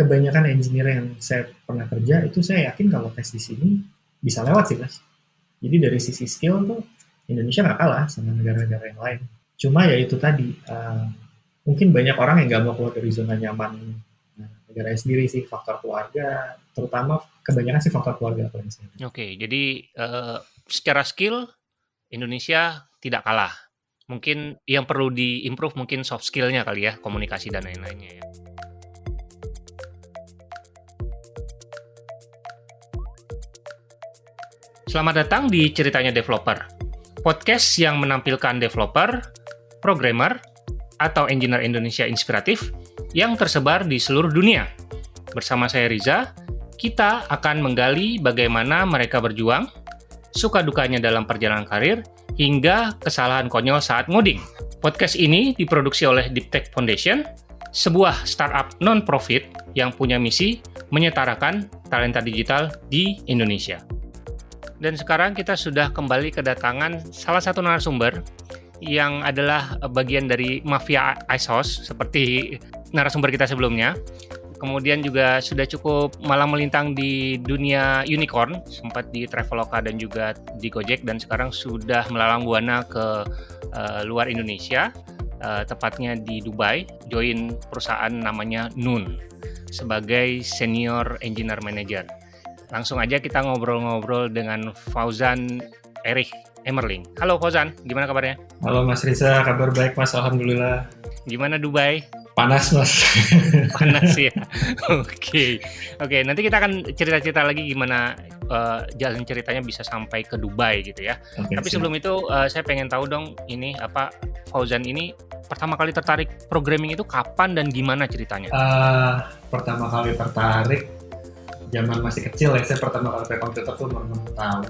kebanyakan engineer yang saya pernah kerja itu saya yakin kalau tes di sini bisa lewat sih mas. Jadi dari sisi skill tuh Indonesia nggak kalah sama negara-negara yang lain. Cuma ya itu tadi, uh, mungkin banyak orang yang nggak mau keluar dari zona nyaman uh, negara sendiri sih, faktor keluarga, terutama kebanyakan sih faktor keluarga. Oke, okay, jadi uh, secara skill Indonesia tidak kalah. Mungkin yang perlu diimprove mungkin soft skillnya kali ya, komunikasi dan lain-lainnya ya. Selamat datang di Ceritanya Developer, podcast yang menampilkan developer, programmer, atau engineer Indonesia inspiratif yang tersebar di seluruh dunia. Bersama saya Riza, kita akan menggali bagaimana mereka berjuang, suka dukanya dalam perjalanan karir, hingga kesalahan konyol saat ngoding. Podcast ini diproduksi oleh Deep Tech Foundation, sebuah startup non-profit yang punya misi menyetarakan talenta digital di Indonesia. Dan sekarang kita sudah kembali kedatangan salah satu narasumber yang adalah bagian dari mafia ISOS seperti narasumber kita sebelumnya. Kemudian juga sudah cukup malam melintang di dunia unicorn, sempat di Traveloka dan juga di Gojek dan sekarang sudah melalang buana ke uh, luar Indonesia, uh, tepatnya di Dubai, join perusahaan namanya Nun sebagai senior engineer manager. Langsung aja kita ngobrol-ngobrol dengan Fauzan Erich Emerling. Halo Fauzan, gimana kabarnya? Halo Mas Riza, kabar baik Mas, Alhamdulillah. Gimana Dubai? Panas Mas. Panas ya. Oke, okay. oke. Okay, nanti kita akan cerita-cerita lagi gimana uh, jalan ceritanya bisa sampai ke Dubai gitu ya. Okay, Tapi sebelum itu uh, saya pengen tahu dong ini apa Fauzan ini pertama kali tertarik programming itu kapan dan gimana ceritanya? Uh, pertama kali tertarik zaman masih kecil ya saya pertama kali pakai komputer tuh umur 6 tahun.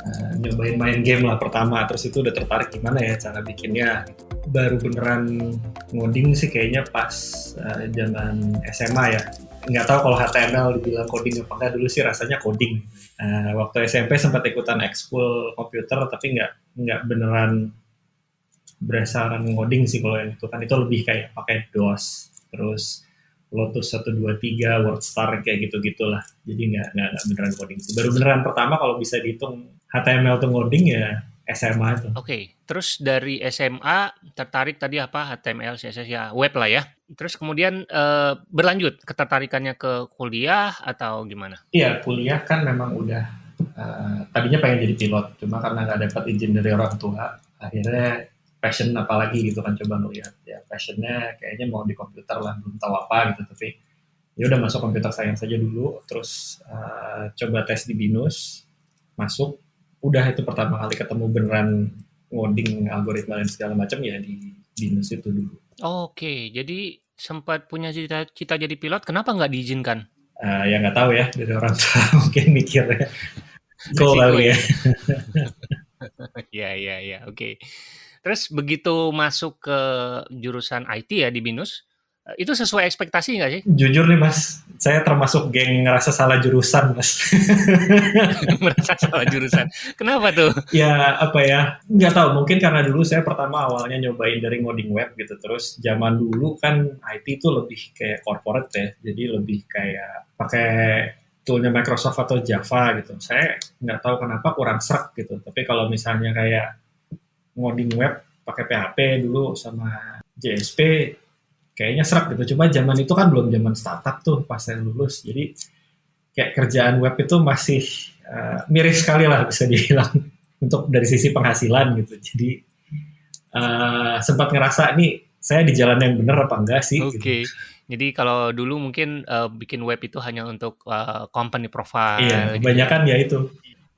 Uh, nyobain main game lah pertama terus itu udah tertarik gimana ya cara bikinnya. Baru beneran ngoding sih kayaknya pas uh, zaman SMA ya. Nggak tahu kalau HTML dibilang coding apa enggak dulu sih rasanya coding. Uh, waktu SMP sempat ikutan ekskul komputer tapi nggak nggak beneran berdasarkan ngoding sih kalau yang itu kan itu lebih kayak pakai DOS terus Lotus 123, WordStar kayak gitu-gitulah. Jadi nggak nggak beneran coding. Baru beneran pertama kalau bisa dihitung HTML tuh ngoding ya SMA itu. Oke, okay. terus dari SMA tertarik tadi apa HTML, CSS ya web lah ya. Terus kemudian uh, berlanjut ketertarikannya ke kuliah atau gimana? Iya, kuliah kan memang udah uh, tadinya pengen jadi pilot, cuma karena nggak dapat izin dari orang tua, akhirnya passion apalagi gitu kan coba ngeliat ya passionnya kayaknya mau di komputer lah belum tahu apa gitu tapi ya udah masuk komputer sayang saja dulu terus uh, coba tes di binus masuk. Udah itu pertama kali ketemu beneran ngoding algoritma dan segala macam ya di binus itu dulu. Oke jadi sempat punya cita-cita jadi pilot kenapa nggak diizinkan? Uh, ya nggak tahu ya dari orang tua mungkin mikirnya. Cool kali ya. ya. Ya ya oke Terus begitu masuk ke jurusan IT ya di BINUS, eh, itu sesuai ekspektasi nggak sih? Jujur nih mas, saya termasuk geng ngerasa salah jurusan mas. Merasa salah jurusan. Kenapa tuh? Ya apa ya, nggak tahu. Mungkin karena dulu saya pertama awalnya nyobain dari ngoding web gitu. Terus zaman dulu kan IT itu lebih kayak corporate ya. Jadi lebih kayak pakai toolnya Microsoft atau Java gitu. Saya nggak tahu kenapa kurang serak gitu. Tapi kalau misalnya kayak ngoding web pakai PHP dulu sama JSP kayaknya serak gitu. Cuma zaman itu kan belum zaman startup tuh pas saya lulus. Jadi kayak kerjaan web itu masih uh, miris sekali lah bisa dibilang untuk dari sisi penghasilan gitu. Jadi uh, sempat ngerasa nih saya di jalan yang benar apa enggak sih? Oke. Okay. Gitu. Jadi kalau dulu mungkin uh, bikin web itu hanya untuk uh, company profile. Iya, gitu ya. kebanyakan ya itu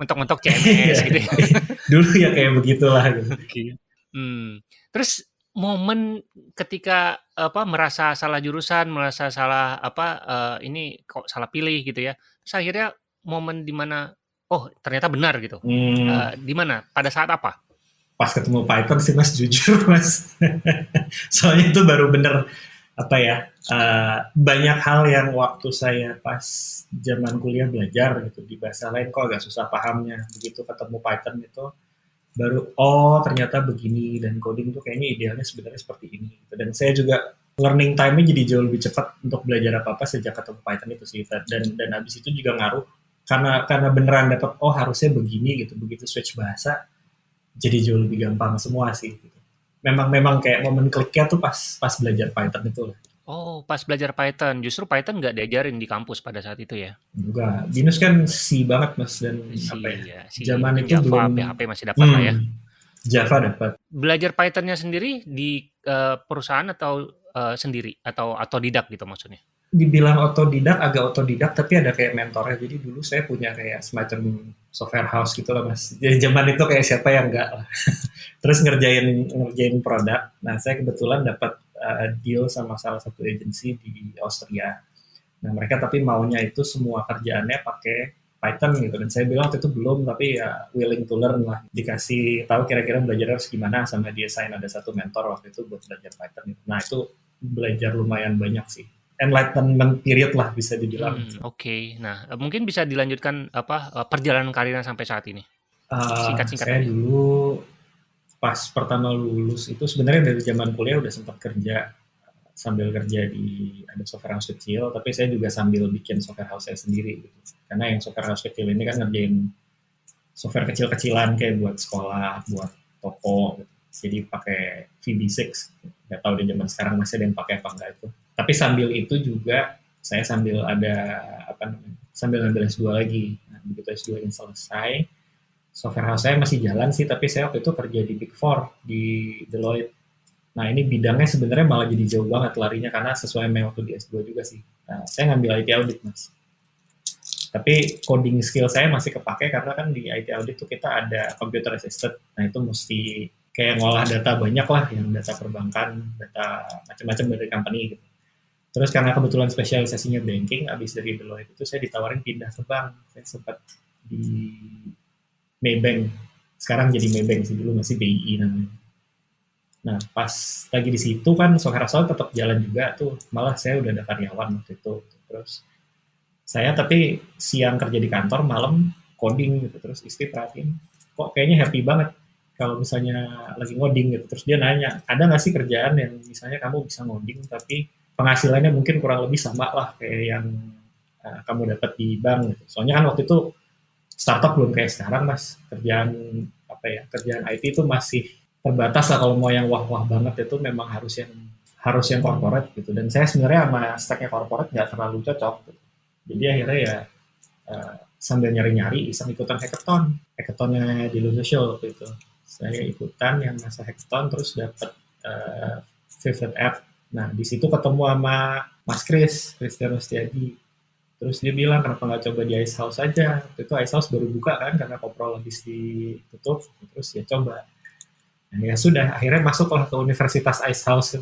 mentok-mentok CMS gitu ya. Dulu ya kayak begitulah gitu. Okay. Hmm. Terus momen ketika apa merasa salah jurusan, merasa salah apa uh, ini kok salah pilih gitu ya. Terus akhirnya momen di mana oh ternyata benar gitu. Hmm. Uh, di mana? Pada saat apa? Pas ketemu Python sih Mas jujur Mas. Soalnya itu baru bener apa ya uh, banyak hal yang waktu saya pas zaman kuliah belajar gitu di bahasa lain kok agak susah pahamnya begitu ketemu Python itu baru oh ternyata begini dan coding tuh kayaknya idealnya sebenarnya seperti ini gitu. dan saya juga learning time-nya jadi jauh lebih cepat untuk belajar apa apa sejak ketemu Python itu sih dan dan habis itu juga ngaruh karena karena beneran dapat oh harusnya begini gitu begitu switch bahasa jadi jauh lebih gampang semua sih gitu. Memang memang kayak momen kliknya tuh pas pas belajar Python itu lah Oh, pas belajar Python. Justru Python nggak diajarin di kampus pada saat itu ya? Enggak. Binus kan si banget mas dan Si, apa ya? ya, si Zaman itu Java, belum PHP masih dapat lah ya. Hmm, Java dapat. Belajar Pythonnya sendiri di eh, perusahaan atau eh, sendiri atau otodidak gitu maksudnya? Dibilang otodidak, agak otodidak, tapi ada kayak mentornya. Jadi dulu saya punya kayak semacam software house gitu lah mas. Jadi zaman itu kayak siapa yang enggak lah. Terus ngerjain ngerjain produk. Nah saya kebetulan dapat uh, deal sama salah satu agensi di Austria. Nah mereka tapi maunya itu semua kerjaannya pakai Python gitu dan saya bilang waktu itu belum tapi ya willing to learn lah dikasih tahu kira-kira belajar harus gimana sama dia sign ada satu mentor waktu itu buat belajar Python gitu. Nah itu belajar lumayan banyak sih enlightenment period lah bisa dibilang. Hmm, Oke, nah eh, mungkin bisa dilanjutkan apa eh, perjalanan karirnya sampai saat ini? Uh, Singkat-singkat saya aja. dulu pas pertama lulus itu sebenarnya dari zaman kuliah udah sempat kerja sambil kerja di ada software house kecil, tapi saya juga sambil bikin software house saya sendiri gitu. Karena yang software house kecil ini kan ngerjain software kecil-kecilan kayak buat sekolah, buat toko gitu. Jadi pakai VB6. Nggak tahu di zaman sekarang masih ada yang pakai apa enggak itu. Tapi sambil itu juga saya sambil ada apa? Sambil ngambil S2 lagi. Nah, begitu S2 ini selesai, software house saya masih jalan sih, tapi saya waktu itu kerja di Big Four di Deloitte. Nah ini bidangnya sebenarnya malah jadi jauh banget larinya karena sesuai sama waktu di S2 juga sih. Nah, saya ngambil IT audit mas. Tapi coding skill saya masih kepake karena kan di IT audit tuh kita ada computer assisted. Nah itu mesti kayak ngolah data banyak lah, yang data perbankan, data macam-macam dari company gitu. Terus karena kebetulan spesialisasinya banking, abis dari Deloitte itu saya ditawarin pindah ke bank. Saya sempat di Maybank. Sekarang jadi Maybank sih dulu masih BI namanya. Nah pas lagi di situ kan software house tetap jalan juga tuh. Malah saya udah ada karyawan waktu itu. Terus saya tapi siang kerja di kantor, malam coding gitu. Terus istri perhatiin, kok kayaknya happy banget kalau misalnya lagi ngoding gitu. Terus dia nanya, ada nggak sih kerjaan yang misalnya kamu bisa ngoding tapi penghasilannya mungkin kurang lebih sama lah kayak yang uh, kamu dapat di bank gitu. Soalnya kan waktu itu startup belum kayak sekarang mas kerjaan apa ya kerjaan IT itu masih terbatas lah kalau mau yang wah-wah banget itu memang harus yang harus yang corporate gitu dan saya sebenarnya sama stacknya corporate nggak terlalu cocok gitu. jadi akhirnya ya uh, sambil nyari-nyari iseng ikutan hackathon hackathonnya di Social waktu itu saya ikutan yang masa hackathon terus dapat uh, favorite app nah di situ ketemu sama Mas Kris Christian Rustiadi Terus dia bilang kenapa nggak coba di Ice House aja. Waktu itu Ice House baru buka kan karena Koprol habis ditutup. Terus ya coba. Nah, ya sudah akhirnya masuklah ke Universitas Ice House.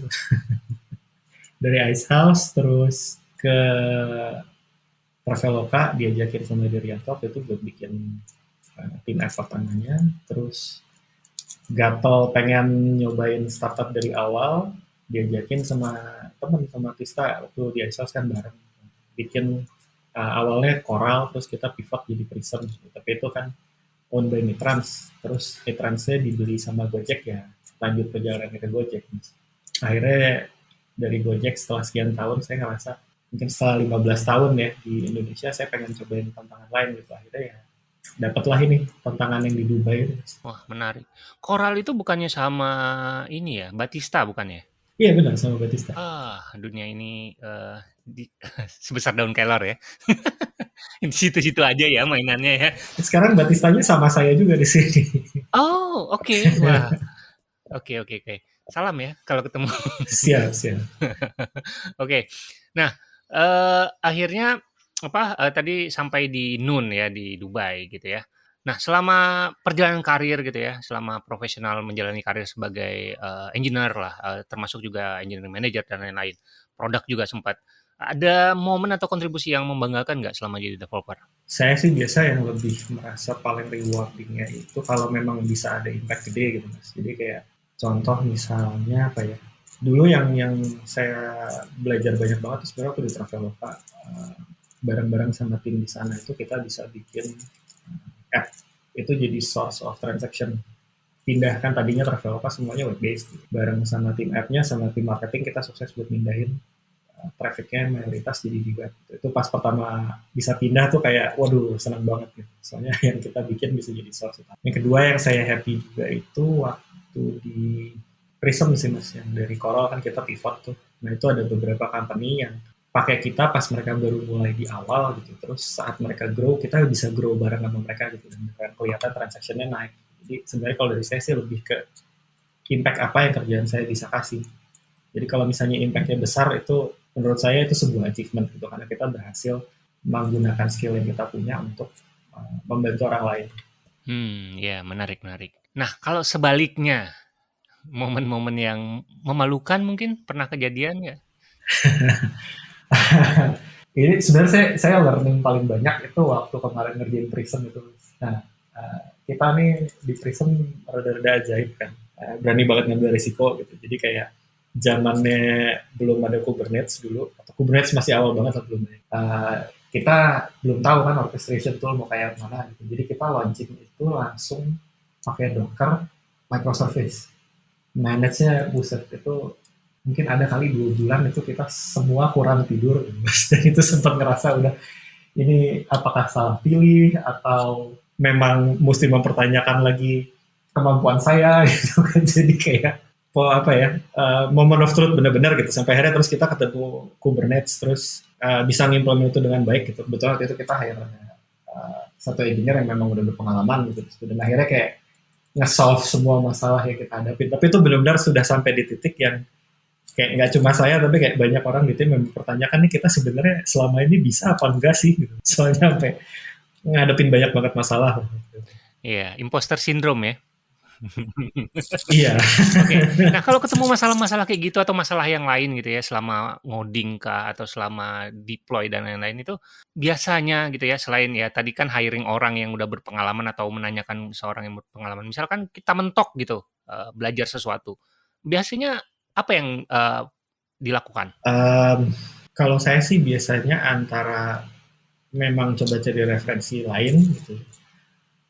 Dari Ice House terus ke Traveloka diajakin sama Dirianto itu buat bikin uh, tim effort namanya. Terus gatel pengen nyobain startup dari awal diajakin sama teman sama Tista waktu di House kan bareng bikin uh, awalnya Coral terus kita pivot jadi Prism tapi itu kan owned by Mitrans terus Mitransnya dibeli sama Gojek ya lanjut perjalanan ke Gojek akhirnya dari Gojek setelah sekian tahun saya ngerasa mungkin setelah 15 tahun ya di Indonesia saya pengen cobain tantangan lain gitu akhirnya ya dapatlah ini tantangan yang di Dubai. Wah menarik. Coral itu bukannya sama ini ya Batista bukannya? Iya benar sama Batista. Ah dunia ini uh, di, sebesar daun kelor ya. di situ-situ aja ya mainannya ya. Sekarang Batistanya sama saya juga di sini. Oh, oke. Okay. Wah. Oke, oke, oke. Salam ya kalau ketemu. siap, siap. oke. Nah, uh, akhirnya apa uh, tadi sampai di Nun ya di Dubai gitu ya. Nah, selama perjalanan karir gitu ya, selama profesional menjalani karir sebagai uh, engineer lah, uh, termasuk juga engineering manager dan lain-lain, produk juga sempat ada momen atau kontribusi yang membanggakan nggak selama jadi developer? Saya sih biasa yang lebih merasa paling rewardingnya itu kalau memang bisa ada impact gede gitu mas. Jadi kayak contoh misalnya apa ya? Dulu yang yang saya belajar banyak banget sebenarnya waktu di Traveloka uh, bareng-bareng sama tim di sana itu kita bisa bikin app itu jadi source of transaction. pindah kan tadinya Traveloka semuanya web based bareng sama tim app-nya sama tim marketing kita sukses buat pindahin uh, trafficnya mayoritas jadi di web itu pas pertama bisa pindah tuh kayak waduh senang banget gitu. Soalnya yang kita bikin bisa jadi source utama. Yang kedua yang saya happy juga itu waktu di Prism sih mas. Yang dari Coral kan kita pivot tuh. Nah itu ada beberapa company yang pakai kita pas mereka baru mulai di awal gitu terus saat mereka grow kita bisa grow bareng sama mereka gitu dan kelihatan transactionnya naik jadi sebenarnya kalau dari saya sih lebih ke impact apa yang kerjaan saya bisa kasih. Jadi kalau misalnya impactnya besar itu menurut saya itu sebuah achievement gitu karena kita berhasil menggunakan skill yang kita punya untuk uh, membantu orang lain. Hmm, ya menarik menarik. Nah kalau sebaliknya momen-momen yang memalukan mungkin pernah kejadian ya? Ini sebenarnya saya, saya learning paling banyak itu waktu kemarin ngerjain Prism itu. Nah, uh, kita nih di Prism rada-rada ajaib kan. Uh, berani banget ngambil risiko gitu. Jadi kayak zamannya belum ada Kubernetes dulu atau Kubernetes masih awal banget belum. Uh, kita belum tahu kan orchestration tool mau kayak mana gitu. Jadi kita launching itu langsung pakai Docker microservice. Manage-nya buset itu mungkin ada kali dua bulan itu kita semua kurang tidur. Dan itu sempat ngerasa udah ini apakah salah pilih atau memang mesti mempertanyakan lagi kemampuan saya gitu kan. Jadi kayak po apa ya uh, moment of truth benar-benar gitu. Sampai akhirnya terus kita ketemu Kubernetes terus uh, bisa ngimplement itu dengan baik gitu. Betul waktu itu kita hire uh, satu engineer yang memang udah berpengalaman gitu. Dan akhirnya kayak nge-solve semua masalah yang kita hadapi. Tapi itu benar-benar sudah sampai di titik yang kayak nggak cuma saya tapi kayak banyak orang di tim yang mempertanyakan nih kita sebenarnya selama ini bisa apa enggak sih gitu. soalnya sampai ngadepin banyak banget masalah. Iya, imposter syndrome ya. iya. Oke. Okay. Nah, kalau ketemu masalah-masalah kayak gitu atau masalah yang lain gitu ya selama ngoding kah atau selama deploy dan lain-lain itu biasanya gitu ya selain ya tadi kan hiring orang yang udah berpengalaman atau menanyakan seorang yang berpengalaman. Misalkan kita mentok gitu uh, belajar sesuatu. Biasanya apa yang uh, dilakukan? Um, kalau saya sih biasanya antara memang coba cari referensi lain gitu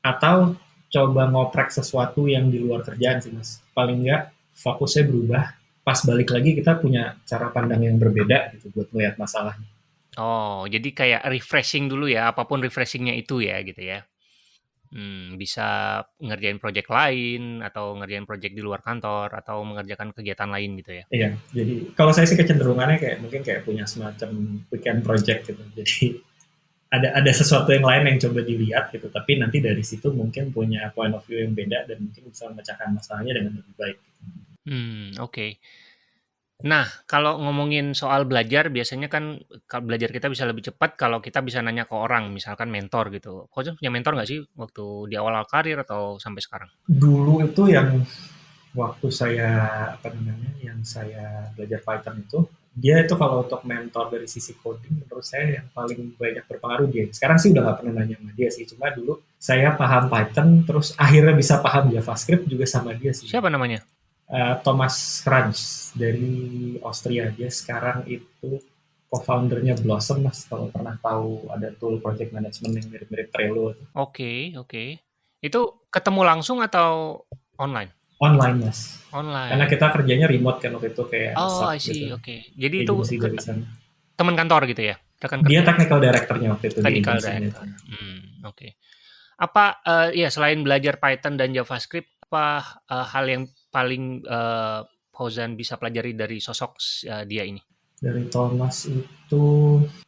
atau coba ngoprek sesuatu yang di luar kerjaan sih mas. Paling nggak fokusnya berubah. Pas balik lagi kita punya cara pandang yang berbeda gitu buat melihat masalahnya. Oh jadi kayak refreshing dulu ya apa pun refreshingnya itu ya gitu ya hmm, bisa ngerjain project lain atau ngerjain project di luar kantor atau mengerjakan kegiatan lain gitu ya iya jadi kalau saya sih kecenderungannya kayak mungkin kayak punya semacam weekend project gitu jadi ada ada sesuatu yang lain yang coba dilihat gitu tapi nanti dari situ mungkin punya point of view yang beda dan mungkin bisa memecahkan masalahnya dengan lebih baik. Hmm oke. Nah kalau ngomongin soal belajar biasanya kan belajar kita bisa lebih cepat kalau kita bisa nanya ke orang misalkan mentor gitu. Kau punya mentor nggak sih waktu di awal-awal karir atau sampai sekarang? Dulu itu yang waktu saya apa namanya yang saya belajar Python itu dia itu kalau untuk mentor dari sisi coding menurut saya yang paling banyak berpengaruh dia. Sekarang sih udah gak pernah nanya sama dia sih, cuma dulu saya paham Python, terus akhirnya bisa paham JavaScript juga sama dia sih. Siapa namanya? Uh, Thomas Kranz dari Austria. Dia sekarang itu co-foundernya Blossom, mas kalau pernah tahu ada tool project management yang mirip-mirip Trello. Oke, okay, oke. Okay. Itu ketemu langsung atau online? online mas online karena kita kerjanya remote kan waktu itu kayak oh I see gitu. oke okay. jadi itu teman kantor gitu ya rekan dia technical directornya waktu itu technical director hmm, oke okay. apa uh, ya selain belajar Python dan JavaScript apa uh, hal yang paling uh, Fauzan bisa pelajari dari sosok uh, dia ini dari Thomas itu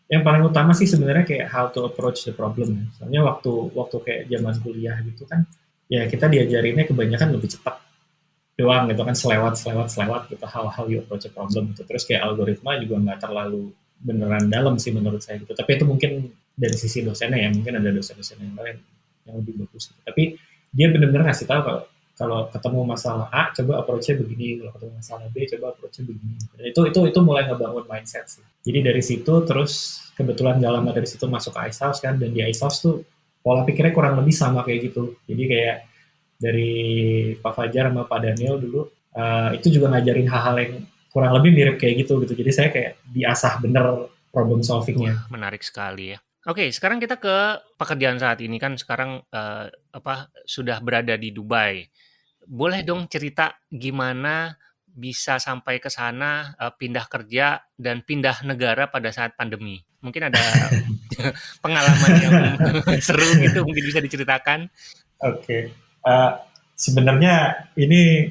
yang paling utama sih sebenarnya kayak how to approach the problem ya. Soalnya waktu waktu kayak zaman kuliah gitu kan ya kita diajarinnya kebanyakan lebih cepat doang gitu kan selewat selewat selewat gitu hal-hal you approach a problem gitu terus kayak algoritma juga nggak terlalu beneran dalam sih menurut saya gitu tapi itu mungkin dari sisi dosennya ya mungkin ada dosen-dosen yang lain yang lebih bagus gitu. tapi dia benar-benar ngasih tahu kalau kalau ketemu masalah A coba approach-nya begini kalau ketemu masalah B coba approach-nya begini Dan itu itu itu mulai ngebangun mindset sih jadi dari situ terus kebetulan dalam dari situ masuk ke Ice kan dan di Ice tuh pola pikirnya kurang lebih sama kayak gitu jadi kayak dari Pak Fajar sama Pak Daniel dulu uh, itu juga ngajarin hal-hal yang kurang lebih mirip kayak gitu gitu. Jadi saya kayak diasah bener problem solvingnya. Menarik sekali ya. Oke, sekarang kita ke pekerjaan saat ini kan sekarang uh, apa sudah berada di Dubai. boleh dong cerita gimana bisa sampai ke sana uh, pindah kerja dan pindah negara pada saat pandemi. Mungkin ada pengalaman yang seru gitu mungkin bisa diceritakan. Oke, okay. uh, sebenarnya ini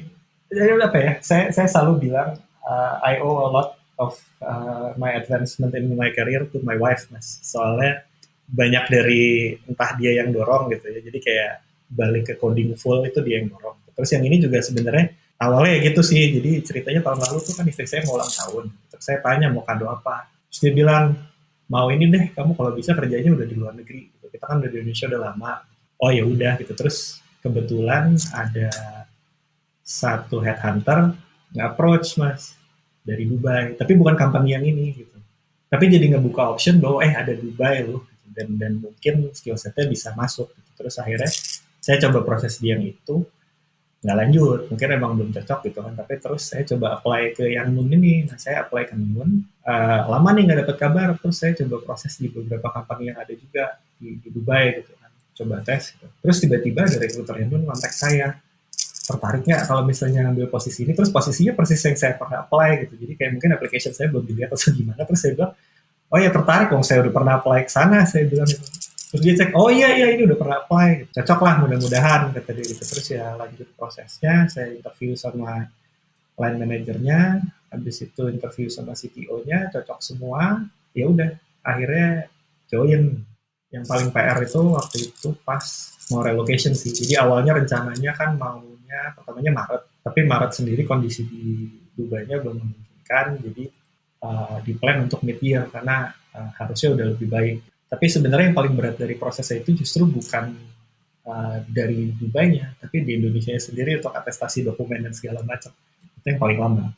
ya apa ya? Saya saya selalu bilang uh, I owe a lot of uh, my advancement in my career to my wife, mas. Soalnya banyak dari entah dia yang dorong gitu ya. Jadi kayak balik ke coding full itu dia yang dorong. Terus yang ini juga sebenarnya awalnya ya gitu sih jadi ceritanya tahun lalu tuh kan istri saya mau ulang tahun terus saya tanya mau kado apa terus dia bilang mau ini deh kamu kalau bisa kerjanya udah di luar negeri gitu. kita kan udah di Indonesia udah lama oh ya udah gitu terus kebetulan ada satu headhunter nge-approach mas dari Dubai. Tapi bukan company yang ini gitu. Tapi jadi ngebuka option bahwa eh ada Dubai loh gitu. dan dan mungkin skill setnya bisa masuk gitu. terus akhirnya saya coba proses dia yang itu nggak lanjut. Mungkin emang belum cocok gitu kan. Tapi terus saya coba apply ke yang Nun ini. Nah saya apply ke Nun uh, lama nih nggak dapat kabar. Terus saya coba proses di beberapa company yang ada juga di, di Dubai gitu kan. Coba tes gitu. terus tiba-tiba dari recruiter Nun kontak saya tertariknya kalau misalnya ngambil posisi ini terus posisinya persis yang saya pernah apply gitu. Jadi kayak mungkin application saya belum dilihat atau gimana terus saya bilang oh ya tertarik dong saya udah pernah apply ke sana saya bilang gitu. Terus dia cek oh iya iya ini udah pernah apply. Cocok lah mudah-mudahan kata dia gitu. Terus ya lanjut prosesnya saya interview sama line manajernya habis itu interview sama CTO-nya cocok semua ya udah akhirnya join. Yang paling PR itu waktu itu pas mau relocation sih. Jadi awalnya rencananya kan maunya pertamanya Maret tapi Maret sendiri kondisi di Dubai-nya belum memungkinkan jadi uh, di plan untuk mid year karena uh, harusnya udah lebih baik tapi sebenarnya yang paling berat dari prosesnya itu justru bukan uh, dari Dubai-nya, tapi di Indonesia sendiri untuk atestasi dokumen dan segala macam. Itu yang paling lama.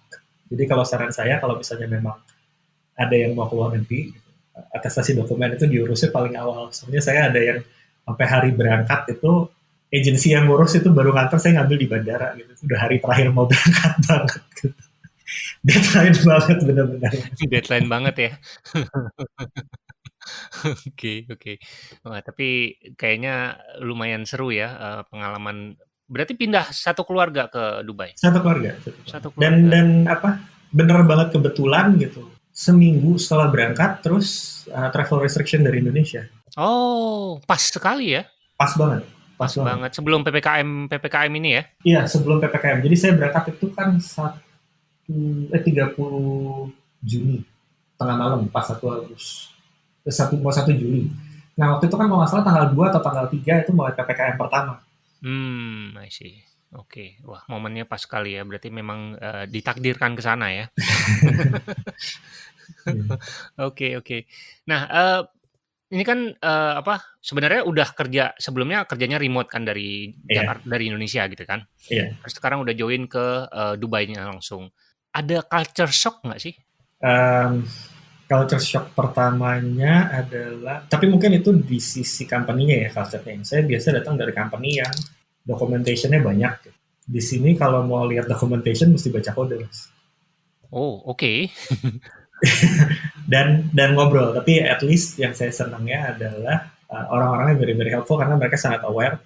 Jadi kalau saran saya, kalau misalnya memang ada yang mau keluar negeri, atestasi dokumen itu diurusnya paling awal. Soalnya saya ada yang sampai hari berangkat itu agensi yang ngurus itu baru ngantar saya ngambil di bandara gitu. Udah hari terakhir mau berangkat banget gitu. Deadline banget benar-benar. Deadline banget ya. Oke oke. Wah, tapi kayaknya lumayan seru ya, uh, pengalaman berarti pindah satu keluarga ke Dubai? Satu keluarga satu keluarga. Dan dan apa, bener banget kebetulan gitu, seminggu setelah berangkat terus, uh, travel restriction dari Indonesia. Oh, pas sekali ya? Pas banget pas banget. banget. Sebelum PPKM PPKM ini ya? Iya, sebelum PPKM. Jadi saya berangkat itu kan satu eh 30 Juni, tengah malam, pas satu Agustus satu mau satu Juli. Nah waktu itu kan kalau nggak salah tanggal 2 atau tanggal 3 itu mulai ppkm pertama. Hmm, I see. Oke, wah momennya pas sekali ya. Berarti memang uh, ditakdirkan ke sana ya. Oke oke. Nah uh, ini kan uh, apa? Sebenarnya udah kerja sebelumnya kerjanya remote kan dari yeah. Jakarta dari Indonesia gitu kan? Iya. Yeah. Terus sekarang udah join ke uh, Dubai-nya langsung. Ada culture shock nggak sih? Um, culture shock pertamanya adalah, tapi mungkin itu di sisi company-nya ya culture-nya. Saya biasa datang dari company yang documentation-nya banyak. Di sini kalau mau lihat documentation mesti baca kode, Mas. Oh, oke. Dan dan ngobrol, tapi at least yang saya senangnya adalah uh, orang-orangnya very very helpful karena mereka sangat aware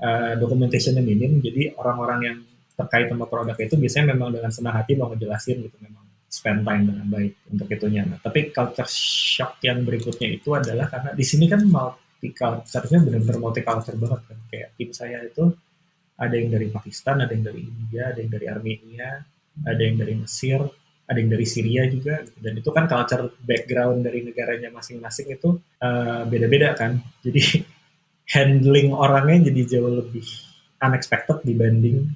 uh, documentation-nya minim. Jadi orang-orang yang terkait sama produk itu biasanya memang dengan senang hati mau ngejelasin gitu memang spend time dengan baik untuk itunya. Nah, tapi culture shock yang berikutnya itu adalah karena di sini kan multi culture-nya benar-benar multi culture banget kan. Kayak tim saya itu ada yang dari Pakistan, ada yang dari India, ada yang dari Armenia, ada yang dari Mesir, ada yang dari Syria juga. Gitu. Dan itu kan culture background dari negaranya masing-masing itu uh, beda-beda kan. Jadi handling orangnya jadi jauh lebih unexpected dibanding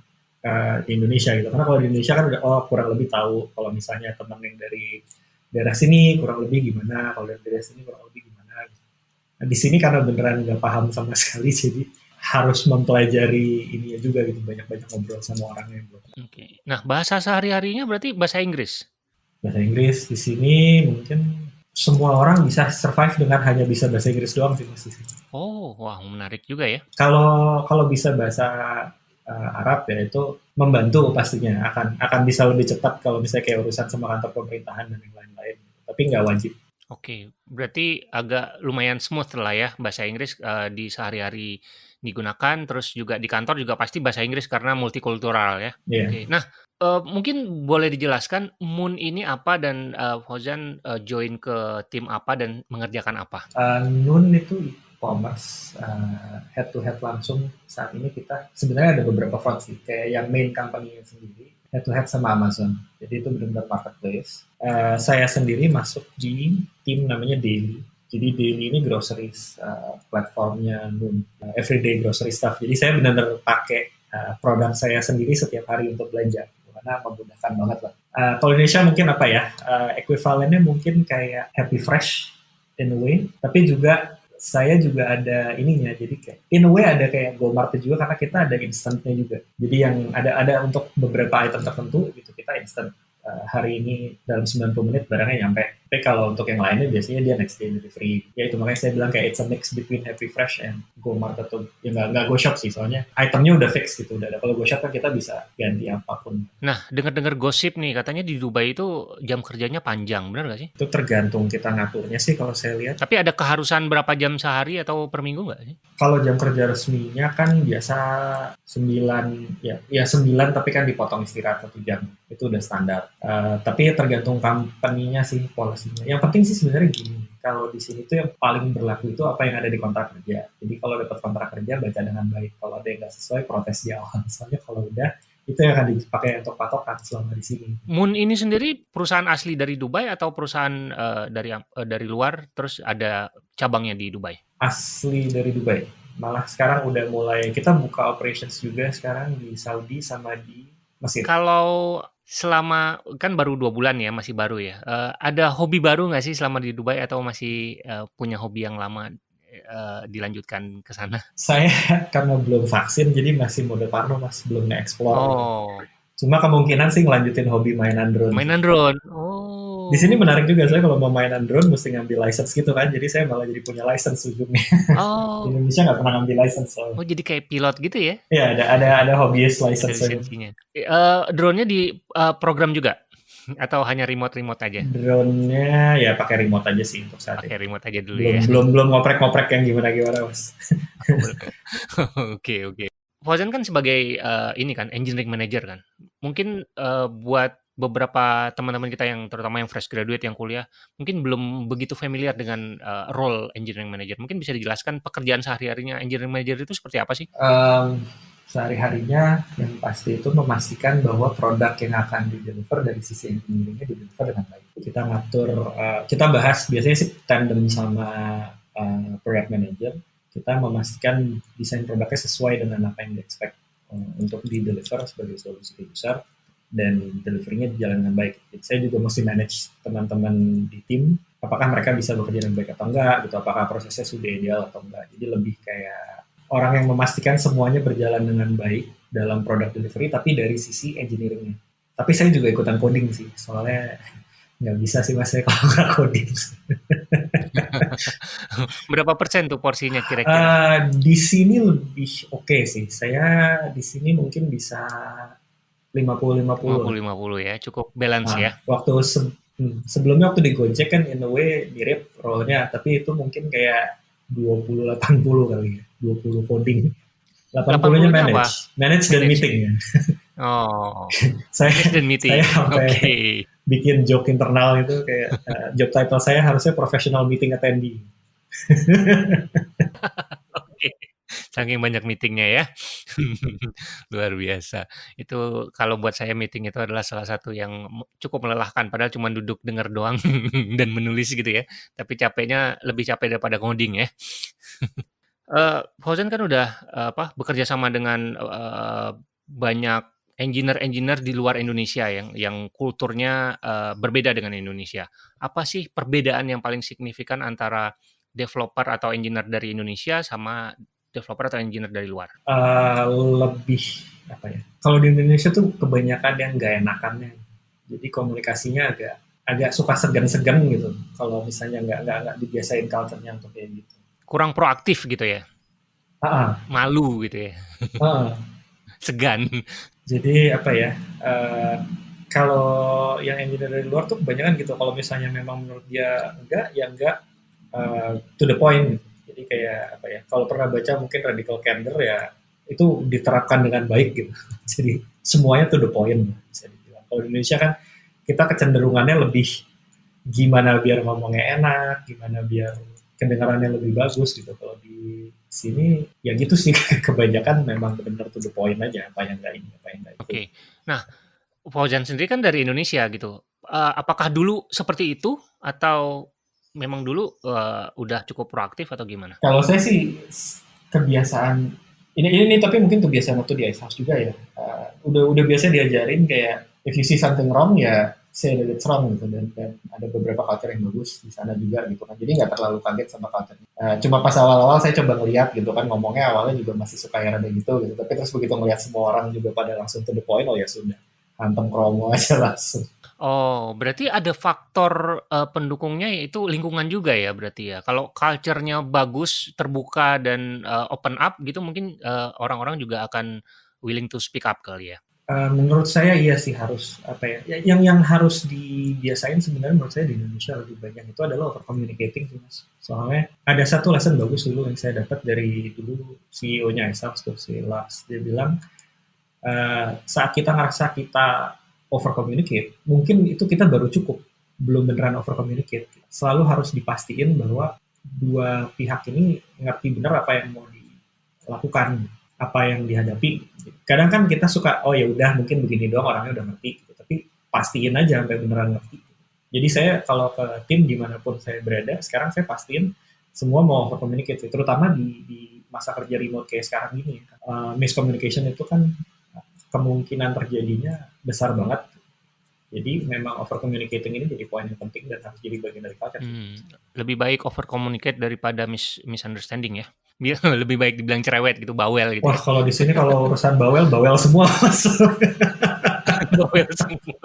uh, di Indonesia gitu. Karena kalau di Indonesia kan udah oh kurang lebih tahu kalau misalnya teman yang dari daerah sini kurang lebih gimana, kalau dari daerah sini kurang lebih gimana. Nah, di sini karena beneran nggak paham sama sekali, jadi harus mempelajari ini juga gitu banyak-banyak ngobrol sama orangnya. Gitu. Oke. Okay. Nah bahasa sehari-harinya berarti bahasa Inggris. Bahasa Inggris di sini mungkin semua orang bisa survive dengan hanya bisa bahasa Inggris doang sih mas Oh, wah menarik juga ya. Kalau kalau bisa bahasa uh, Arab ya itu membantu pastinya akan akan bisa lebih cepat kalau misalnya kayak urusan sama kantor pemerintahan dan yang lain-lain tapi nggak wajib Oke, berarti agak lumayan smooth lah ya bahasa Inggris uh, di sehari-hari digunakan, terus juga di kantor juga pasti bahasa Inggris karena multikultural ya. Yeah. Oke, nah uh, mungkin boleh dijelaskan Moon ini apa dan uh, Fauzan uh, join ke tim apa dan mengerjakan apa? Uh, Moon itu e-commerce uh, head to head langsung saat ini kita sebenarnya ada beberapa front sih kayak yang main company sendiri head to head sama Amazon. Jadi itu benar-benar marketplace. Uh, saya sendiri masuk di tim namanya Daily. Jadi Daily ini groceries uh, platformnya Noon, uh, everyday grocery stuff. Jadi saya benar-benar pakai uh, produk saya sendiri setiap hari untuk belanja. Karena memudahkan banget lah. Uh, kalau Indonesia mungkin apa ya? Uh, equivalennya mungkin kayak Happy Fresh in a way, tapi juga saya juga ada ininya. Jadi kayak in a way ada kayak GoMart juga karena kita ada instantnya juga. Jadi yang ada ada untuk beberapa item tertentu gitu kita instant. Uh, hari ini dalam 90 menit barangnya nyampe tapi kalau untuk yang lainnya biasanya dia next day delivery. Ya itu makanya saya bilang kayak it's a mix between Happy Fresh and Go Mart atau ya nggak nggak Go Shop sih soalnya itemnya udah fix gitu udah ada. Kalau Go Shop kan kita bisa ganti apa pun. Nah dengar-dengar gosip nih katanya di Dubai itu jam kerjanya panjang benar nggak sih? Itu tergantung kita ngaturnya sih kalau saya lihat. Tapi ada keharusan berapa jam sehari atau per minggu nggak sih? Kalau jam kerja resminya kan biasa 9 ya ya 9 tapi kan dipotong istirahat satu jam itu udah standar. Uh, tapi tergantung company-nya sih policy-nya. Yang penting sih sebenarnya gini, kalau di sini tuh yang paling berlaku itu apa yang ada di kontrak kerja. Jadi kalau dapat kontrak kerja baca dengan baik. Kalau ada yang nggak sesuai protes di awal. Soalnya kalau udah itu yang akan dipakai untuk patokan selama di sini. Moon ini sendiri perusahaan asli dari Dubai atau perusahaan uh, dari uh, dari luar terus ada cabangnya di Dubai? Asli dari Dubai. Malah sekarang udah mulai kita buka operations juga sekarang di Saudi sama di Mesir. Kalau selama kan baru dua bulan ya masih baru ya. Uh, ada hobi baru nggak sih selama di Dubai atau masih uh, punya hobi yang lama uh, dilanjutkan ke sana? Saya karena belum vaksin jadi masih mode parno mas. Belum nge-explore. Oh cuma kemungkinan sih ngelanjutin hobi mainan drone. Mainan drone. Oh. Di sini menarik juga saya kalau mau mainan drone mesti ngambil license gitu kan jadi saya malah jadi punya license ujungnya. Oh. Di Indonesia nggak pernah ngambil license soalnya. oh jadi kayak pilot gitu ya? Iya ada ada ada hobbyist license uh, drone-nya di uh, program juga? Atau hanya remote remote aja? Drone-nya ya pakai remote aja sih untuk saat pakai ini. remote aja dulu belum ya. belum belum ngoprek-ngoprek yang gimana gimana mas oke oke Fauzan kan sebagai uh, ini kan engineering manager kan mungkin uh, buat beberapa teman-teman kita yang terutama yang fresh graduate yang kuliah mungkin belum begitu familiar dengan uh, role engineering manager. Mungkin bisa dijelaskan pekerjaan sehari-harinya engineering manager itu seperti apa sih? Um, sehari-harinya yang pasti itu memastikan bahwa produk yang akan di deliver dari sisi engineeringnya di deliver dengan baik. Kita ngatur, uh, kita bahas biasanya sih tandem sama uh, product manager. Kita memastikan desain produknya sesuai dengan apa yang di expect uh, untuk di deliver sebagai solusi ke user dan deliverynya berjalan dengan baik. Jadi saya juga mesti manage teman-teman di tim, apakah mereka bisa bekerja dengan baik atau enggak, gitu. Apakah prosesnya sudah ideal atau enggak. Jadi lebih kayak orang yang memastikan semuanya berjalan dengan baik dalam produk delivery, tapi dari sisi engineeringnya. Tapi saya juga ikutan coding sih, soalnya nggak bisa sih mas saya kalau nggak coding. Berapa persen tuh porsinya kira-kira? Uh, di sini lebih oke okay sih. Saya di sini mungkin bisa 50 50. 50 50 ya, cukup balance Nah, ya. waktu se- hmm, sebelumnya waktu di Gojek kan in a way mirip role-nya, tapi itu mungkin kayak 20 80 kali ya. 20 coding. 80-nya 80-nya manage. apa? Manage dan Manage. meeting. Oh, saya dan meeting. saya Oke. sampai bikin joke internal itu kayak eh, job title saya harusnya professional meeting attendee. Oke. Saking banyak meetingnya ya. Luar biasa. Itu kalau buat saya meeting itu adalah salah satu yang cukup melelahkan. Padahal cuma duduk dengar doang dan menulis gitu ya. Tapi capeknya lebih capek daripada coding ya. Fauzan kan udah eh, apa bekerja sama dengan eh, banyak engineer-engineer di luar Indonesia yang yang kulturnya eh, berbeda dengan Indonesia. Apa sih perbedaan yang paling signifikan antara developer atau engineer dari Indonesia sama developer atau engineer dari luar? Eh, lebih apa ya? Kalau di Indonesia tuh kebanyakan yang nggak enakannya. Jadi komunikasinya agak agak suka segan-segan gitu. Kalau misalnya nggak nggak nggak dibiasain culture-nya untuk kayak gitu. Kurang proaktif gitu ya, ah, malu gitu ya, ah. segan. Jadi apa ya? eh, kalau yang engineer dari luar tuh kebanyakan gitu kalau misalnya memang menurut dia enggak ya enggak uh, to the point jadi kayak apa ya kalau pernah baca mungkin radical candor ya itu diterapkan dengan baik gitu jadi semuanya to the point bisa dibilang kalau di Indonesia kan kita kecenderungannya lebih gimana biar ngomongnya enak gimana biar kedengarannya lebih bagus gitu kalau di sini ya gitu sih kebanyakan memang benar to the point aja apa yang enggak ini apa yang enggak itu. Oke. Okay. Nah, Fauzan sendiri kan dari Indonesia gitu. Uh, apakah dulu seperti itu atau memang dulu uh, udah cukup proaktif atau gimana? Kalau saya sih kebiasaan ini ini, ini tapi mungkin kebiasaan waktu di Ice House juga ya. Uh, udah udah biasa diajarin kayak if you see something wrong ya say that it's wrong gitu dan, dan ada beberapa culture yang bagus di sana juga gitu kan. Jadi nggak terlalu kaget sama culture. Uh, cuma pas awal-awal saya coba ngeliat gitu kan ngomongnya awalnya juga masih suka yang ada gitu gitu. Tapi terus begitu ngeliat semua orang juga pada langsung to the point oh ya sudah hantem kromo aja langsung. Oh, berarti ada faktor uh, pendukungnya yaitu lingkungan juga ya berarti ya. Kalau culture-nya bagus, terbuka dan uh, open up gitu mungkin orang orang-orang juga akan willing to speak up kali ya. Uh, menurut saya iya sih harus apa ya, ya yang yang harus dibiasain sebenarnya menurut saya di Indonesia lebih banyak itu adalah over communicating sih mas. Soalnya ada satu lesson bagus dulu yang saya dapat dari dulu CEO-nya Esaf tuh si Lars. Dia bilang uh, saat kita ngerasa kita over communicate, mungkin itu kita baru cukup, belum beneran over communicate. Selalu harus dipastiin bahwa dua pihak ini ngerti bener apa yang mau dilakukan, apa yang dihadapi. Kadang kan kita suka, oh ya udah mungkin begini doang orangnya udah ngerti, gitu. tapi pastiin aja sampai beneran ngerti. Jadi saya kalau ke tim di mana pun saya berada, sekarang saya pastiin semua mau over communicate, terutama di, di masa kerja remote kayak sekarang ini. Uh, miscommunication itu kan kemungkinan terjadinya besar banget. Jadi memang over communicating ini jadi poin yang penting dan harus jadi bagian dari culture. Hmm, lebih baik over communicate daripada mis misunderstanding ya. Biar lebih baik dibilang cerewet gitu, bawel gitu. Wah, ya. kalau di sini kalau urusan bawel, bawel semua bawel semua.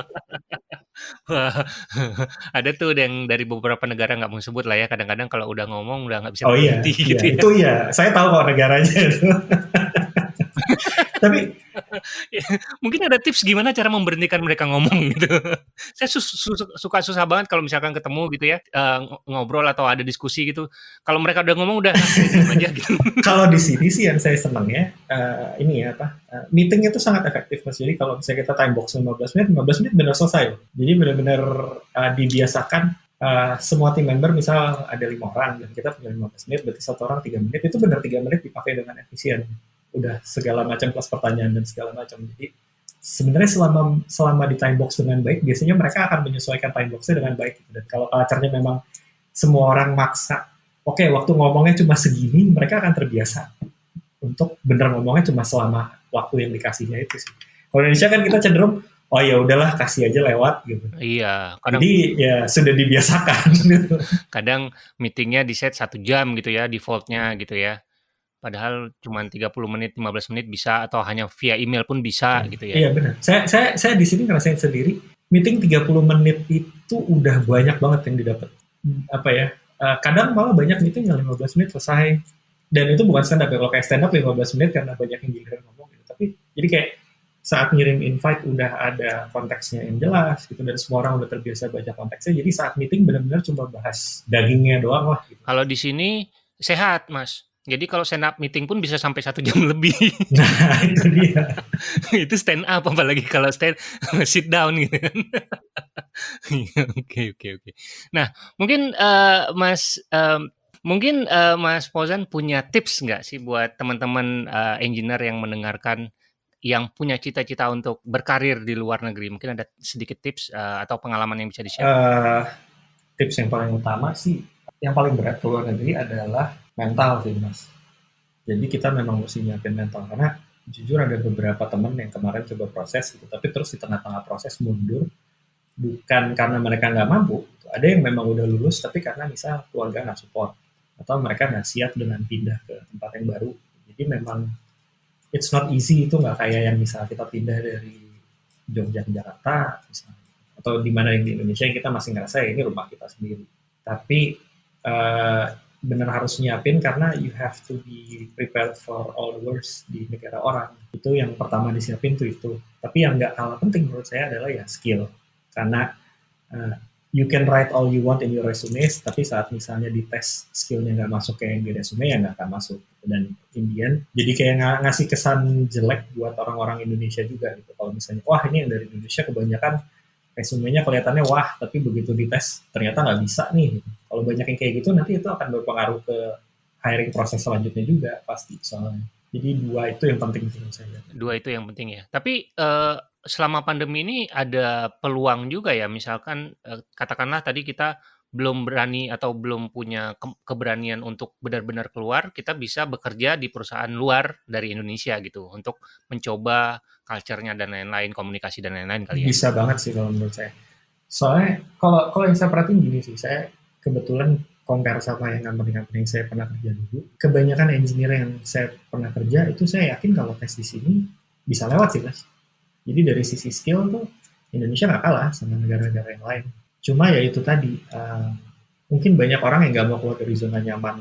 Ada tuh yang dari beberapa negara nggak mau sebut lah ya. Kadang-kadang kalau udah ngomong udah nggak bisa oh, iya, gitu iya, ya. Itu iya, saya tahu kok negaranya. Tapi mungkin ada tips gimana cara memberhentikan mereka ngomong gitu. Saya su su suka susah banget kalau misalkan ketemu gitu ya uh, ngobrol atau ada diskusi gitu. Kalau mereka udah ngomong udah aja gitu. kalau di sini sih yang saya senang ya uh, ini ya apa uh, meeting itu sangat efektif mas. Jadi kalau misalnya kita time box 15 menit, 15 menit benar selesai. Jadi benar-benar uh, dibiasakan Uh, semua tim member misal ada lima orang dan kita punya 15 menit berarti satu orang tiga menit itu benar tiga menit dipakai dengan efisien udah segala macam plus pertanyaan dan segala macam. Jadi sebenarnya selama selama di time box dengan baik, biasanya mereka akan menyesuaikan time boxnya dengan baik. Dan kalau culture memang semua orang maksa, oke okay, waktu ngomongnya cuma segini, mereka akan terbiasa untuk bener ngomongnya cuma selama waktu yang dikasihnya itu sih. Kalau Indonesia kan kita cenderung oh ya udahlah kasih aja lewat gitu. Iya. Kadang, Jadi ya sudah dibiasakan. kadang meetingnya di set satu jam gitu ya defaultnya gitu ya. Padahal cuma 30 menit, 15 menit bisa atau hanya via email pun bisa hmm. gitu ya. Iya benar. Saya saya saya di sini ngerasain sendiri meeting 30 menit itu udah banyak banget yang didapat. Apa ya? Uh, kadang malah banyak meeting yang 15 menit selesai. Dan itu bukan stand up ya. Kalau kayak stand up 15 menit karena banyak yang giliran ngomong gitu. Tapi jadi kayak saat ngirim invite udah ada konteksnya yang jelas gitu dan semua orang udah terbiasa baca konteksnya jadi saat meeting benar-benar cuma bahas dagingnya doang lah gitu. kalau di sini sehat mas jadi kalau stand up meeting pun bisa sampai satu jam lebih. Nah itu dia. itu stand up apalagi kalau stand sit down gitu kan. Oke oke oke. Nah mungkin uh, Mas um, mungkin uh, Mas Pozan punya tips nggak sih buat teman-teman uh, engineer yang mendengarkan yang punya cita-cita untuk berkarir di luar negeri? Mungkin ada sedikit tips uh, atau pengalaman yang bisa di-share? Uh, tips yang paling utama sih, yang paling berat ke luar negeri adalah mental sih mas. Jadi kita memang mesti nyiapin mental karena jujur ada beberapa teman yang kemarin coba proses gitu, tapi terus di tengah-tengah proses mundur bukan karena mereka nggak mampu, ada yang memang udah lulus tapi karena misal keluarga nggak support atau mereka nggak siap dengan pindah ke tempat yang baru. Jadi memang it's not easy itu nggak kayak yang misal kita pindah dari Jogja ke Jakarta misalnya atau di mana yang di Indonesia yang kita masih ngerasa ya ini rumah kita sendiri. Tapi uh, benar harus nyiapin karena you have to be prepared for all the worst di negara orang. Itu yang pertama disiapin tuh itu. Tapi yang nggak kalah penting menurut saya adalah ya skill. Karena uh, you can write all you want in your resume, tapi saat misalnya di tes skillnya nggak masuk kayak yang di resume ya nggak akan masuk. Dan Indian jadi kayak ng ngasih kesan jelek buat orang-orang Indonesia juga gitu. Kalau misalnya wah ini yang dari Indonesia kebanyakan resumenya kelihatannya wah, tapi begitu dites ternyata nggak bisa nih. Kalau banyak yang kayak gitu nanti itu akan berpengaruh ke hiring proses selanjutnya juga pasti soalnya. Jadi dua itu yang penting sih saya. Dua itu yang penting ya. Tapi uh, selama pandemi ini ada peluang juga ya. Misalkan uh, katakanlah tadi kita belum berani atau belum punya ke keberanian untuk benar-benar keluar, kita bisa bekerja di perusahaan luar dari Indonesia gitu untuk mencoba culture-nya dan lain-lain, komunikasi dan lain-lain kali ya. Bisa banget sih kalau menurut saya. Soalnya kalau kalau yang saya perhatiin gini sih, saya kebetulan compare sama yang company-company yang saya pernah kerja dulu, kebanyakan engineer yang saya pernah kerja itu saya yakin kalau tes di sini bisa lewat sih mas. Jadi dari sisi skill tuh Indonesia nggak kalah sama negara-negara yang lain Cuma ya itu tadi, uh, mungkin banyak orang yang nggak mau keluar dari zona nyaman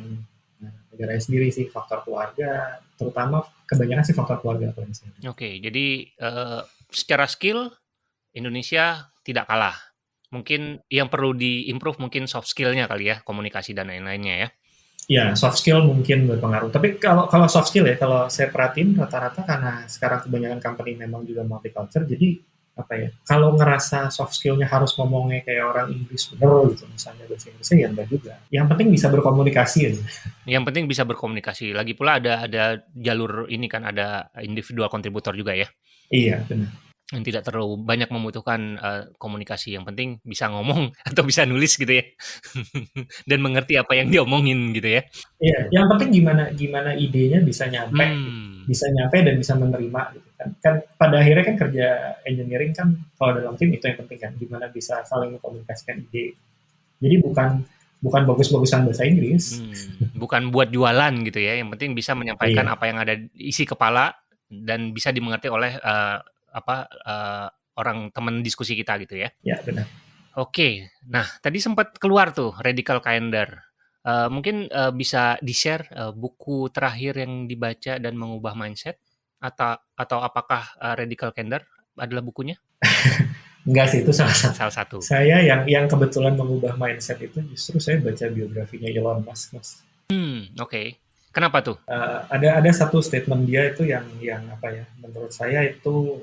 negara sendiri sih, faktor keluarga, terutama kebanyakan sih faktor keluarga. Oke, okay, jadi uh, secara skill Indonesia tidak kalah. Mungkin yang perlu diimprove mungkin soft skillnya kali ya, komunikasi dan lain-lainnya ya. Ya, soft skill mungkin berpengaruh. Tapi kalau kalau soft skill ya, kalau saya perhatiin rata-rata karena sekarang kebanyakan company memang juga multicultural, jadi apa ya kalau ngerasa soft skillnya harus ngomongnya kayak orang Inggris bener gitu misalnya bahasa Inggrisnya ya enggak juga. Yang penting bisa berkomunikasi aja. Yang penting bisa berkomunikasi. Lagi pula ada ada jalur ini kan ada individual kontributor juga ya. Iya benar. Yang tidak terlalu banyak membutuhkan uh, komunikasi. Yang penting bisa ngomong atau bisa nulis gitu ya. Dan mengerti apa yang diomongin gitu ya. Iya yang penting gimana gimana idenya bisa nyampe. Hmm. bisa nyampe dan bisa menerima gitu kan kan pada akhirnya kan kerja engineering kan kalau dalam tim itu yang penting kan gimana bisa saling mengkomunikasikan ide jadi bukan bukan bagus-bagusan bahasa Inggris hmm. bukan buat jualan gitu ya yang penting bisa menyampaikan iya. apa yang ada isi kepala dan bisa dimengerti oleh uh, apa uh, orang teman diskusi kita gitu ya. Ya benar. Oke, nah tadi sempat keluar tuh radical calendar. Uh, mungkin uh, bisa di share uh, buku terakhir yang dibaca dan mengubah mindset atau atau apakah uh, radical calendar adalah bukunya? Enggak sih itu salah satu. Salah satu. Saya yang yang kebetulan mengubah mindset itu justru saya baca biografinya Elon Musk, Mas. Hmm, oke. Okay. Kenapa tuh? Uh, ada ada satu statement dia itu yang yang apa ya? Menurut saya itu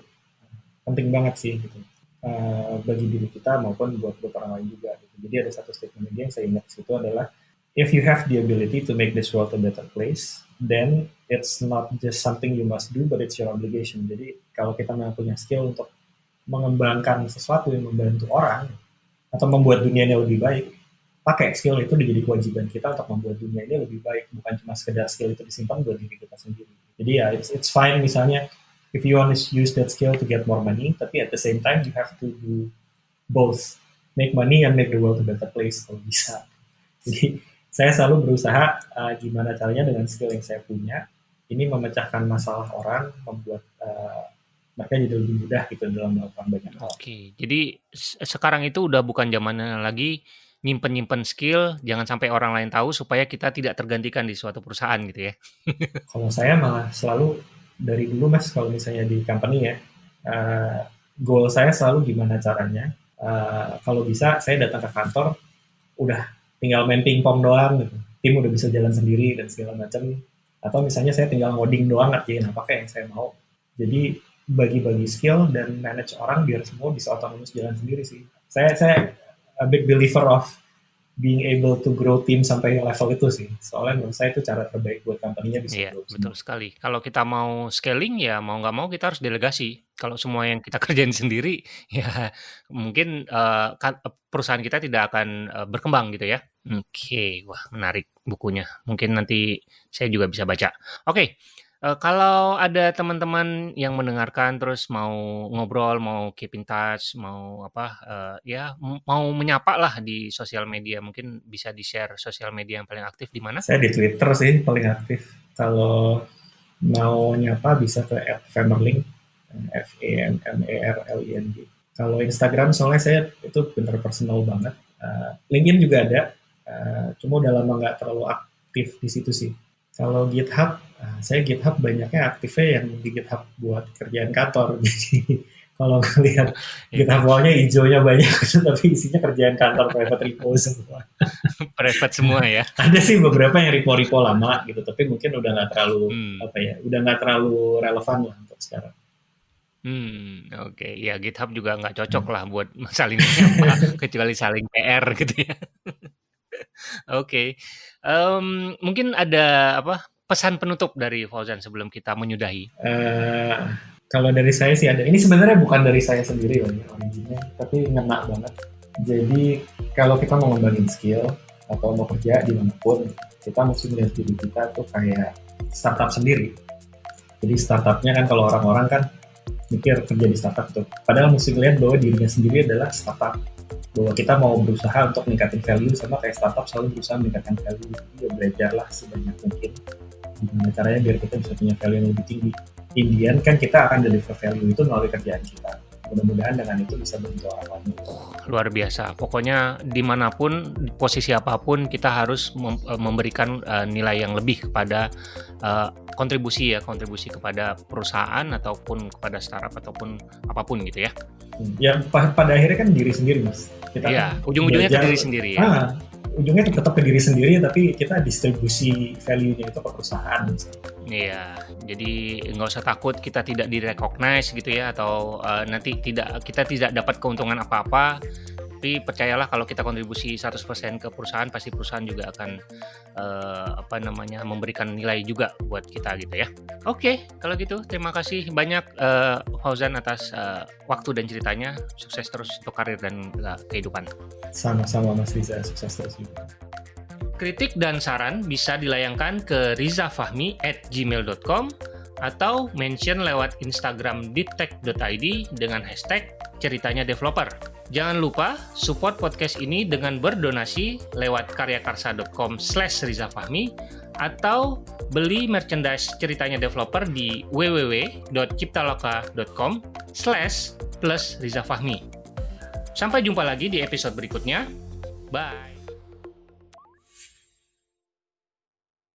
penting banget sih gitu uh, bagi diri kita maupun buat buat orang lain juga gitu. jadi ada satu statement dia yang saya ingat situ adalah if you have the ability to make this world a better place then it's not just something you must do but it's your obligation. Jadi kalau kita memang punya skill untuk mengembangkan sesuatu yang membantu orang atau membuat dunia ini lebih baik pakai skill itu menjadi kewajiban kita untuk membuat dunia ini lebih baik. Bukan cuma sekedar skill itu disimpan buat diri kita sendiri. Jadi ya it's, it's fine misalnya if you want to use that skill to get more money, tapi at the same time you have to do both, make money and make the world a better place kalau bisa. Jadi saya selalu berusaha uh, gimana caranya dengan skill yang saya punya, ini memecahkan masalah orang, membuat uh, mereka jadi lebih mudah gitu dalam melakukan banyak hal. Oke, jadi sekarang itu udah bukan zamannya lagi nyimpen-nyimpen skill, jangan sampai orang lain tahu supaya kita tidak tergantikan di suatu perusahaan gitu ya. Kalau saya malah selalu dari dulu mas kalau misalnya di company ya uh, goal saya selalu gimana caranya uh, kalau bisa saya datang ke kantor udah tinggal main pingpong doang gitu. Tim udah bisa jalan sendiri dan segala macam. Atau misalnya saya tinggal ngoding doang ngerjain apa kayak yang saya mau. Jadi bagi-bagi skill dan manage orang biar semua bisa otomatis jalan sendiri sih. Saya saya a big believer of being able to grow tim sampai level itu sih. Soalnya menurut saya itu cara terbaik buat company-nya bisa Iya, betul sekali. Kalau kita mau scaling ya mau nggak mau kita harus delegasi. Kalau semua yang kita kerjain sendiri ya mungkin uh, perusahaan kita tidak akan uh, berkembang gitu ya. Oke, wah menarik bukunya. Mungkin nanti saya juga bisa baca. Oke, Uh, kalau ada teman-teman yang mendengarkan terus mau ngobrol, mau keep in touch, mau apa, uh, ya mau menyapa lah di sosial media, mungkin bisa di-share sosial media yang paling aktif di mana? Saya di Twitter sih paling aktif. Kalau mau nyapa bisa ke @femerling, F E M M E R L I N G. Kalau Instagram soalnya saya itu bener personal banget. Uh, LinkedIn juga ada, uh, cuma udah lama nggak terlalu aktif di situ sih. Kalau GitHub, uh, saya GitHub banyaknya aktifnya yang di GitHub buat kerjaan kantor. Jadi kalau ngelihat GitHub wall-nya hijaunya banyak, tapi isinya kerjaan kantor private repo semua. private semua ya? Ada sih beberapa yang repo-repo lama gitu, tapi mungkin udah nggak terlalu hmm. apa ya, udah nggak terlalu relevan lah untuk sekarang. Hmm, oke. Okay. Ya GitHub juga nggak cocok lah buat saling kecuali saling PR gitu ya. Oke. Um, mungkin ada apa pesan penutup dari Fauzan sebelum kita menyudahi? Uh, kalau dari saya sih ada. Ini sebenarnya bukan dari saya sendiri loh ya tapi ngena banget. Jadi kalau kita mau ngembangin skill atau mau kerja di mana pun, kita mesti melihat diri kita tuh kayak startup sendiri. Jadi startupnya kan kalau orang-orang kan mikir kerja di startup tuh. Padahal mesti lihat bahwa dirinya sendiri adalah startup. Bahwa kita mau berusaha untuk meningkatkan value sama kayak startup selalu berusaha meningkatkan value. Jadi ya belajarlah sebanyak mungkin gimana caranya biar kita bisa punya value yang lebih tinggi. Indian kan kita akan deliver value itu melalui kerjaan kita mudah-mudahan dengan itu bisa bentuk orang lain. Luar biasa. Pokoknya di mana pun, posisi apa pun, kita harus mem eh, memberikan uh, nilai yang lebih kepada uh, kontribusi ya, kontribusi kepada perusahaan ataupun kepada startup ataupun apa pun gitu ya. Hmm. Ya pada akhirnya kan diri sendiri mas. Kita ya, ujung-ujungnya ke diri sendiri ya. Ah, ujungnya tetap ke diri sendiri tapi kita distribusi value-nya itu ke perusahaan. Iya, jadi nggak usah takut kita tidak direcognize gitu ya atau uh, nanti tidak kita tidak dapat keuntungan apa-apa tapi percayalah kalau kita kontribusi 100% ke perusahaan pasti perusahaan juga akan uh, apa namanya memberikan nilai juga buat kita gitu ya. Oke, kalau gitu terima kasih banyak uh, Fauzan atas uh, waktu dan ceritanya. Sukses terus untuk karir dan uh, kehidupan. Sama-sama Mas Riza, sukses terus juga. Kritik dan saran bisa dilayangkan ke rizafahmi at gmail.com atau mention lewat Instagram deeptech.id dengan hashtag ceritanya developer. Jangan lupa support podcast ini dengan berdonasi lewat karyakarsa.com slash rizafahmi atau beli merchandise ceritanya developer di www.ciptaloka.com slash plus rizafahmi. Sampai jumpa lagi di episode berikutnya. Bye!